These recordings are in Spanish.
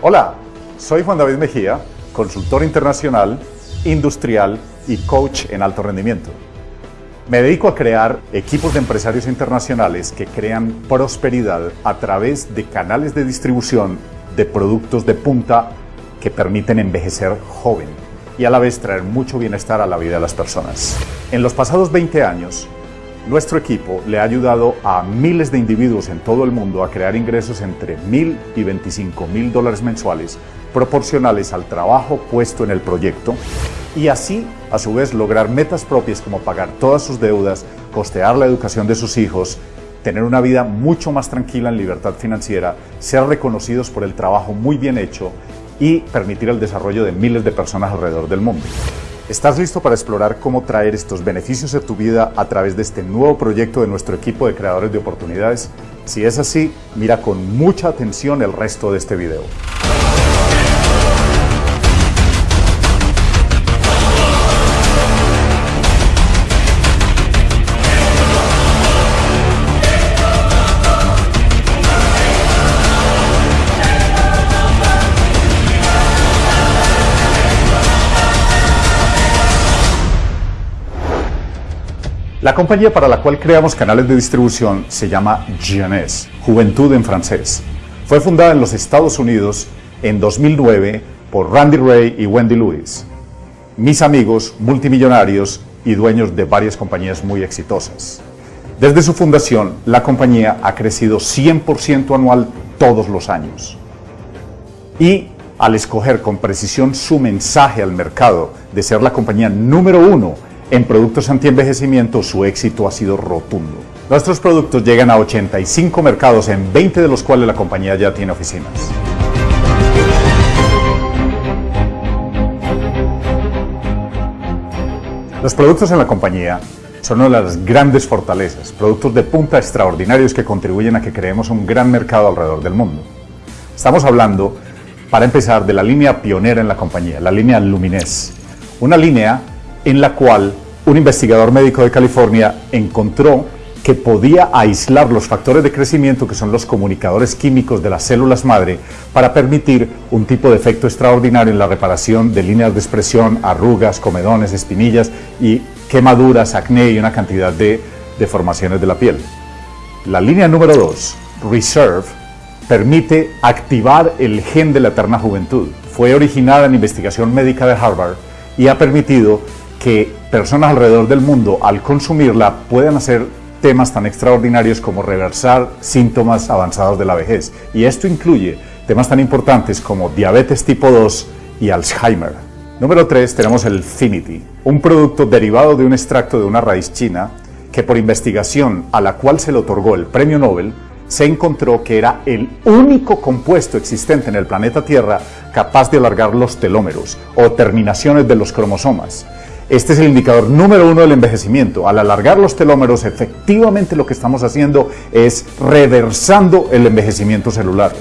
Hola, soy Juan David Mejía, consultor internacional, industrial y coach en alto rendimiento. Me dedico a crear equipos de empresarios internacionales que crean prosperidad a través de canales de distribución de productos de punta que permiten envejecer joven y a la vez traer mucho bienestar a la vida de las personas. En los pasados 20 años, nuestro equipo le ha ayudado a miles de individuos en todo el mundo a crear ingresos entre mil y 25 mil dólares mensuales proporcionales al trabajo puesto en el proyecto y así, a su vez, lograr metas propias como pagar todas sus deudas, costear la educación de sus hijos, tener una vida mucho más tranquila en libertad financiera, ser reconocidos por el trabajo muy bien hecho y permitir el desarrollo de miles de personas alrededor del mundo. ¿Estás listo para explorar cómo traer estos beneficios a tu vida a través de este nuevo proyecto de nuestro equipo de creadores de oportunidades? Si es así, mira con mucha atención el resto de este video. La compañía para la cual creamos canales de distribución se llama Jeunesse, Juventud en francés. Fue fundada en los Estados Unidos en 2009 por Randy Ray y Wendy Lewis, mis amigos multimillonarios y dueños de varias compañías muy exitosas. Desde su fundación, la compañía ha crecido 100% anual todos los años. Y al escoger con precisión su mensaje al mercado de ser la compañía número uno en productos anti-envejecimiento su éxito ha sido rotundo. Nuestros productos llegan a 85 mercados, en 20 de los cuales la compañía ya tiene oficinas. Los productos en la compañía son una de las grandes fortalezas, productos de punta extraordinarios que contribuyen a que creemos un gran mercado alrededor del mundo. Estamos hablando, para empezar, de la línea pionera en la compañía, la línea Lumines, una línea en la cual un investigador médico de California encontró que podía aislar los factores de crecimiento que son los comunicadores químicos de las células madre para permitir un tipo de efecto extraordinario en la reparación de líneas de expresión, arrugas, comedones, espinillas y quemaduras, acné y una cantidad de deformaciones de la piel. La línea número 2, Reserve, permite activar el gen de la eterna juventud. Fue originada en investigación médica de Harvard y ha permitido que personas alrededor del mundo al consumirla puedan hacer temas tan extraordinarios como reversar síntomas avanzados de la vejez. Y esto incluye temas tan importantes como diabetes tipo 2 y Alzheimer. Número 3 tenemos el Finity, un producto derivado de un extracto de una raíz china que por investigación a la cual se le otorgó el premio Nobel, se encontró que era el único compuesto existente en el planeta Tierra capaz de alargar los telómeros o terminaciones de los cromosomas este es el indicador número uno del envejecimiento. Al alargar los telómeros, efectivamente lo que estamos haciendo es reversando el envejecimiento celular.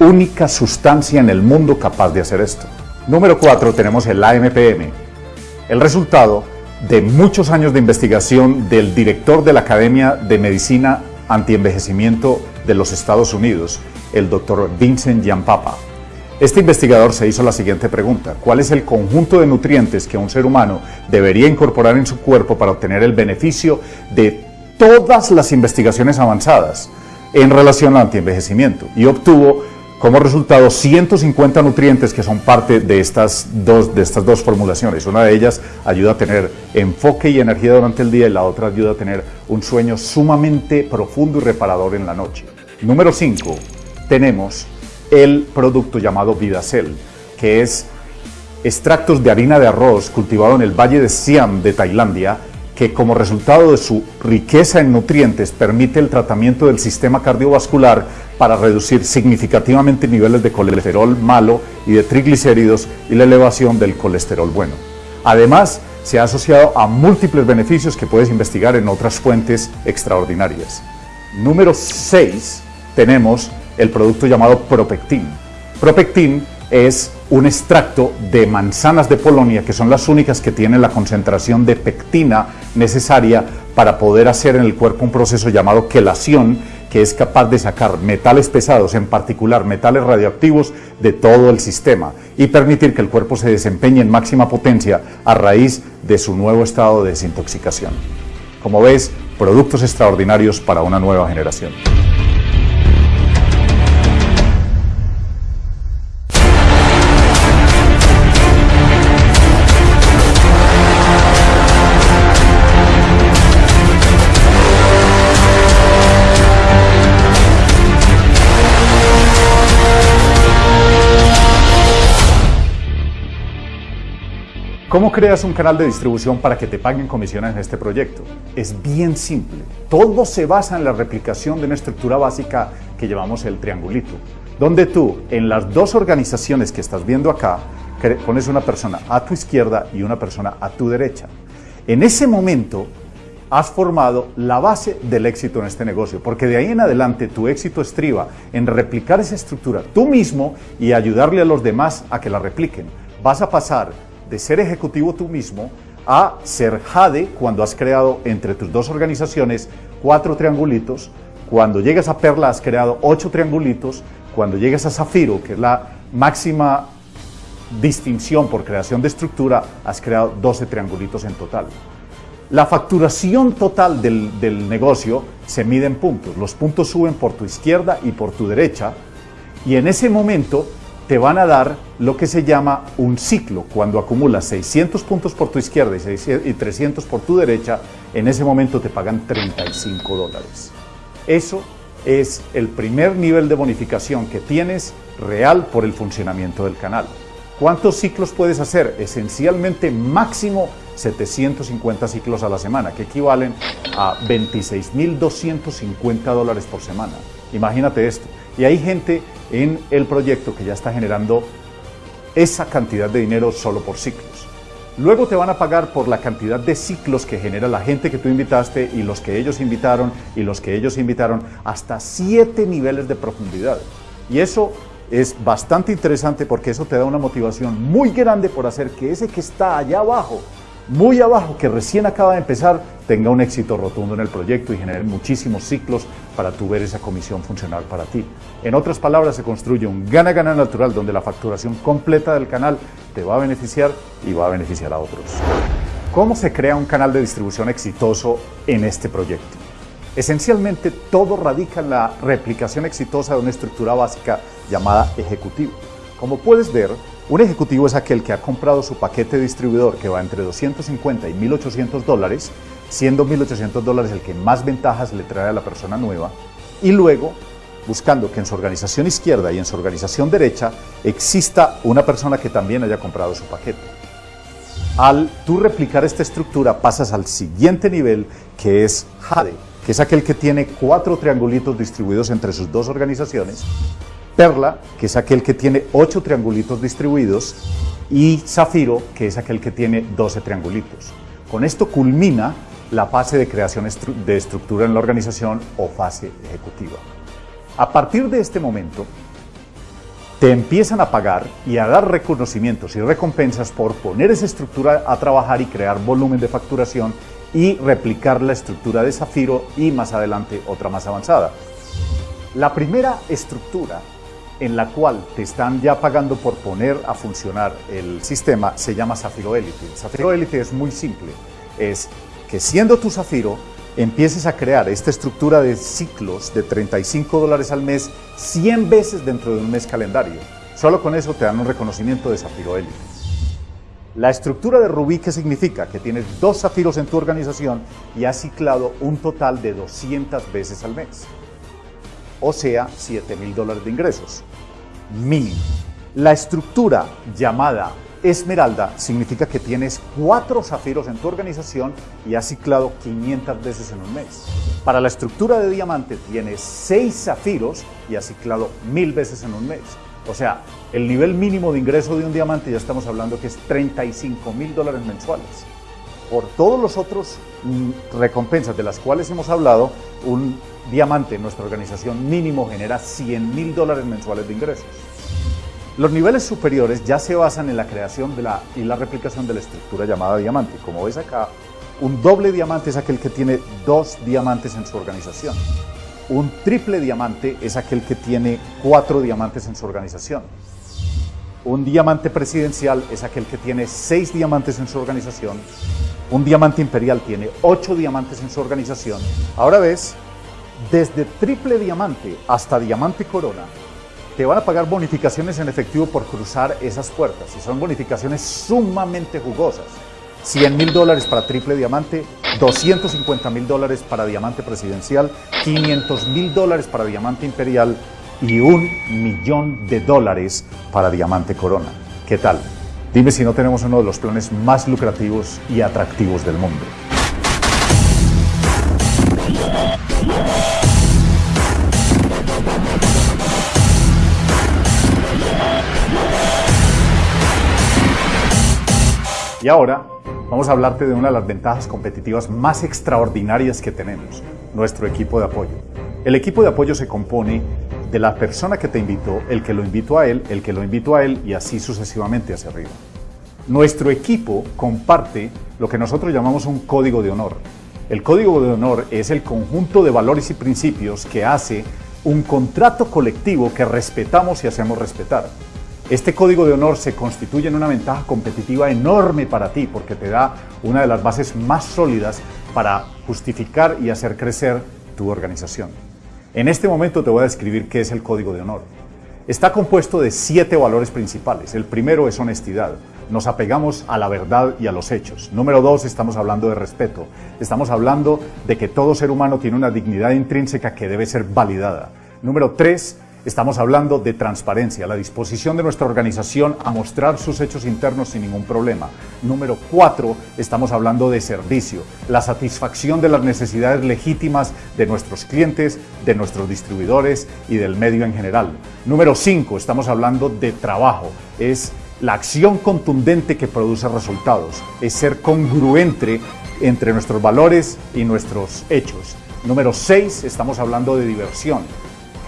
Única sustancia en el mundo capaz de hacer esto. Número cuatro, tenemos el AMPM. El resultado de muchos años de investigación del director de la Academia de Medicina Antienvejecimiento de los Estados Unidos, el doctor Vincent Giampapa. Este investigador se hizo la siguiente pregunta, ¿cuál es el conjunto de nutrientes que un ser humano debería incorporar en su cuerpo para obtener el beneficio de todas las investigaciones avanzadas en relación al antienvejecimiento? Y obtuvo como resultado 150 nutrientes que son parte de estas, dos, de estas dos formulaciones. Una de ellas ayuda a tener enfoque y energía durante el día y la otra ayuda a tener un sueño sumamente profundo y reparador en la noche. Número 5. Tenemos el producto llamado Vidacel, que es extractos de harina de arroz cultivado en el valle de Siam de Tailandia, que como resultado de su riqueza en nutrientes permite el tratamiento del sistema cardiovascular para reducir significativamente niveles de colesterol malo y de triglicéridos y la elevación del colesterol bueno. Además, se ha asociado a múltiples beneficios que puedes investigar en otras fuentes extraordinarias. Número 6, tenemos el producto llamado Propectin. Propectin es un extracto de manzanas de Polonia, que son las únicas que tienen la concentración de pectina necesaria para poder hacer en el cuerpo un proceso llamado quelación, que es capaz de sacar metales pesados, en particular metales radioactivos, de todo el sistema y permitir que el cuerpo se desempeñe en máxima potencia a raíz de su nuevo estado de desintoxicación. Como ves, productos extraordinarios para una nueva generación. ¿Cómo creas un canal de distribución para que te paguen comisiones en este proyecto? Es bien simple. Todo se basa en la replicación de una estructura básica que llamamos el triangulito, donde tú, en las dos organizaciones que estás viendo acá, pones una persona a tu izquierda y una persona a tu derecha. En ese momento, has formado la base del éxito en este negocio, porque de ahí en adelante tu éxito estriba en replicar esa estructura tú mismo y ayudarle a los demás a que la repliquen. Vas a pasar de ser ejecutivo tú mismo a ser Jade cuando has creado entre tus dos organizaciones cuatro triangulitos, cuando llegas a Perla has creado ocho triangulitos, cuando llegas a Zafiro, que es la máxima distinción por creación de estructura, has creado 12 triangulitos en total. La facturación total del, del, negocio se mide en puntos. Los puntos suben por tu izquierda y por tu derecha y en ese momento te van a dar lo que se llama un ciclo. Cuando acumulas 600 puntos por tu izquierda y 300 por tu derecha, en ese momento te pagan 35 dólares. Eso es el primer nivel de bonificación que tienes real por el funcionamiento del canal. ¿Cuántos ciclos puedes hacer? Esencialmente máximo 750 ciclos a la semana, que equivalen a 26.250 dólares por semana. Imagínate esto. Y hay gente en el proyecto que ya está generando esa cantidad de dinero solo por ciclos. Luego te van a pagar por la cantidad de ciclos que genera la gente que tú invitaste y los que ellos invitaron y los que ellos invitaron hasta siete niveles de profundidad. Y eso es bastante interesante porque eso te da una motivación muy grande por hacer que ese que está allá abajo muy abajo, que recién acaba de empezar, tenga un éxito rotundo en el proyecto y genere muchísimos ciclos para tu ver esa comisión funcionar para ti. En otras palabras, se construye un gana-gana natural donde la facturación completa del canal te va a beneficiar y va a beneficiar a otros. ¿Cómo se crea un canal de distribución exitoso en este proyecto? Esencialmente todo radica en la replicación exitosa de una estructura básica llamada ejecutivo. Como puedes ver, un ejecutivo es aquel que ha comprado su paquete distribuidor que va entre 250 y 1.800 dólares, siendo 1.800 dólares el que más ventajas le trae a la persona nueva, y luego buscando que en su organización izquierda y en su organización derecha exista una persona que también haya comprado su paquete. Al tú replicar esta estructura pasas al siguiente nivel que es Jade, que es aquel que tiene cuatro triangulitos distribuidos entre sus dos organizaciones Perla, que es aquel que tiene 8 triangulitos distribuidos, y Zafiro, que es aquel que tiene 12 triangulitos. Con esto culmina la fase de creación de estructura en la organización o fase ejecutiva. A partir de este momento, te empiezan a pagar y a dar reconocimientos y recompensas por poner esa estructura a trabajar y crear volumen de facturación y replicar la estructura de Zafiro y más adelante otra más avanzada. La primera estructura en la cual te están ya pagando por poner a funcionar el sistema se llama Zafiro Elite. Zafiro Elite es muy simple, es que siendo tu Zafiro empieces a crear esta estructura de ciclos de 35 dólares al mes 100 veces dentro de un mes calendario. Solo con eso te dan un reconocimiento de Zafiro Elite. La estructura de Rubí, ¿qué significa? Que tienes dos zafiros en tu organización y has ciclado un total de 200 veces al mes o sea, 7 mil dólares de ingresos. Mínimo. La estructura llamada Esmeralda significa que tienes cuatro zafiros en tu organización y has ciclado 500 veces en un mes. Para la estructura de diamante tienes seis zafiros y has ciclado mil veces en un mes. O sea, el nivel mínimo de ingreso de un diamante ya estamos hablando que es 35 mil dólares mensuales. Por todos los otros mm, recompensas de las cuales hemos hablado, un Diamante en nuestra organización mínimo genera 100 mil dólares mensuales de ingresos. Los niveles superiores ya se basan en la creación de la, y la replicación de la estructura llamada diamante. Como ves acá, un doble diamante es aquel que tiene dos diamantes en su organización. Un triple diamante es aquel que tiene cuatro diamantes en su organización. Un diamante presidencial es aquel que tiene seis diamantes en su organización. Un diamante imperial tiene ocho diamantes en su organización. Ahora ves, desde triple diamante hasta diamante corona, te van a pagar bonificaciones en efectivo por cruzar esas puertas. Y son bonificaciones sumamente jugosas. 100 mil dólares para triple diamante, 250 mil dólares para diamante presidencial, 500 mil dólares para diamante imperial y un millón de dólares para diamante corona. ¿Qué tal? Dime si no tenemos uno de los planes más lucrativos y atractivos del mundo. Y ahora vamos a hablarte de una de las ventajas competitivas más extraordinarias que tenemos, nuestro equipo de apoyo. El equipo de apoyo se compone de la persona que te invitó, el que lo invitó a él, el que lo invitó a él y así sucesivamente hacia arriba. Nuestro equipo comparte lo que nosotros llamamos un código de honor. El código de honor es el conjunto de valores y principios que hace un contrato colectivo que respetamos y hacemos respetar. Este código de honor se constituye en una ventaja competitiva enorme para ti porque te da una de las bases más sólidas para justificar y hacer crecer tu organización. En este momento te voy a describir qué es el código de honor. Está compuesto de siete valores principales. El primero es honestidad. Nos apegamos a la verdad y a los hechos. Número dos, estamos hablando de respeto. Estamos hablando de que todo ser humano tiene una dignidad intrínseca que debe ser validada. Número tres, Estamos hablando de transparencia, la disposición de nuestra organización a mostrar sus hechos internos sin ningún problema. Número cuatro, estamos hablando de servicio, la satisfacción de las necesidades legítimas de nuestros clientes, de nuestros distribuidores y del medio en general. Número cinco, estamos hablando de trabajo, es la acción contundente que produce resultados, es ser congruente entre nuestros valores y nuestros hechos. Número seis, estamos hablando de diversión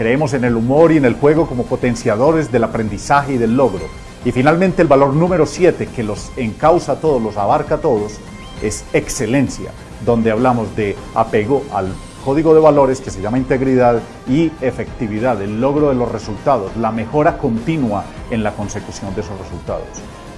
Creemos en el humor y en el juego como potenciadores del aprendizaje y del logro. Y finalmente el valor número 7, que los encausa a todos, los abarca a todos, es excelencia, donde hablamos de apego al código de valores que se llama integridad y efectividad, el logro de los resultados, la mejora continua en la consecución de esos resultados.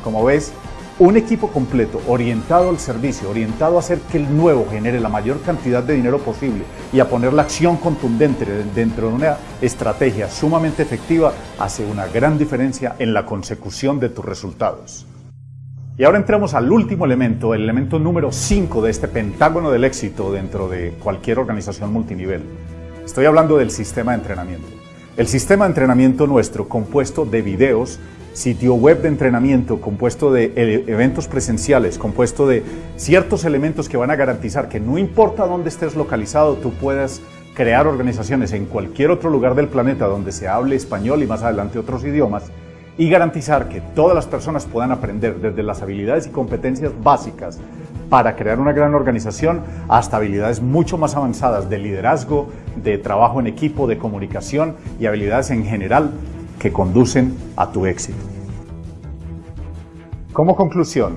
Como ves, un equipo completo orientado al servicio, orientado a hacer que el nuevo genere la mayor cantidad de dinero posible y a poner la acción contundente dentro de una estrategia sumamente efectiva, hace una gran diferencia en la consecución de tus resultados. Y ahora entramos al último elemento, el elemento número 5 de este pentágono del éxito dentro de cualquier organización multinivel. Estoy hablando del sistema de entrenamiento. El sistema de entrenamiento nuestro, compuesto de videos, sitio web de entrenamiento compuesto de e-, eventos presenciales, compuesto de ciertos elementos que van a garantizar que no importa dónde estés localizado, tú puedas crear organizaciones en cualquier otro lugar del planeta donde se hable español y más adelante otros idiomas y garantizar que todas las personas puedan aprender desde las habilidades y competencias básicas para crear una gran organización hasta habilidades mucho más avanzadas de liderazgo, de trabajo en equipo, de comunicación y habilidades en general que conducen a tu éxito. Como conclusión,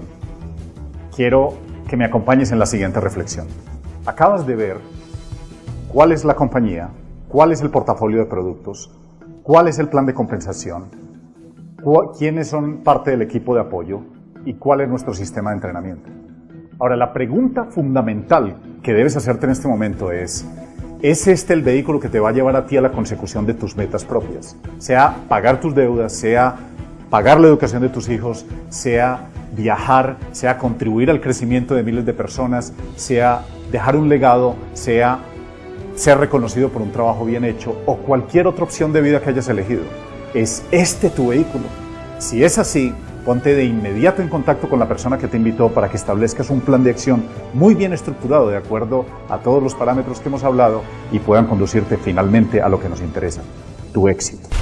quiero que me acompañes en la siguiente reflexión. Acabas de ver cuál es la compañía, cuál es el portafolio de productos, cuál es el plan de compensación, quiénes son parte del equipo de apoyo y cuál es nuestro sistema de entrenamiento. Ahora, la pregunta fundamental que debes hacerte en este momento es, ¿Es este el vehículo que te va a llevar a ti a la consecución de tus metas propias? Sea pagar tus deudas, sea pagar la educación de tus hijos, sea viajar, sea contribuir al crecimiento de miles de personas, sea dejar un legado, sea ser reconocido por un trabajo bien hecho o cualquier otra opción de vida que hayas elegido. ¿Es este tu vehículo? Si es así, Ponte de inmediato en contacto con la persona que te invitó para que establezcas un plan de acción muy bien estructurado de acuerdo a todos los parámetros que hemos hablado y puedan conducirte finalmente a lo que nos interesa, tu éxito.